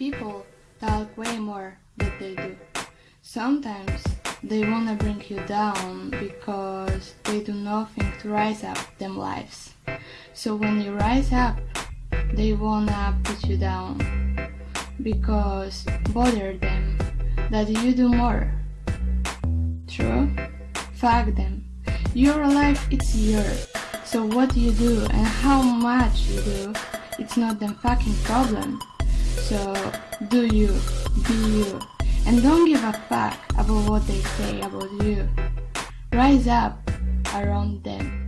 People talk way more than they do. Sometimes they wanna bring you down because they do nothing to rise up them lives. So when you rise up, they wanna put you down because bother them that you do more. True? Fuck them. Your life it's yours. So what you do and how much you do, it's not them fucking problem. So do you, be you, and don't give a fuck about what they say about you. Rise up around them.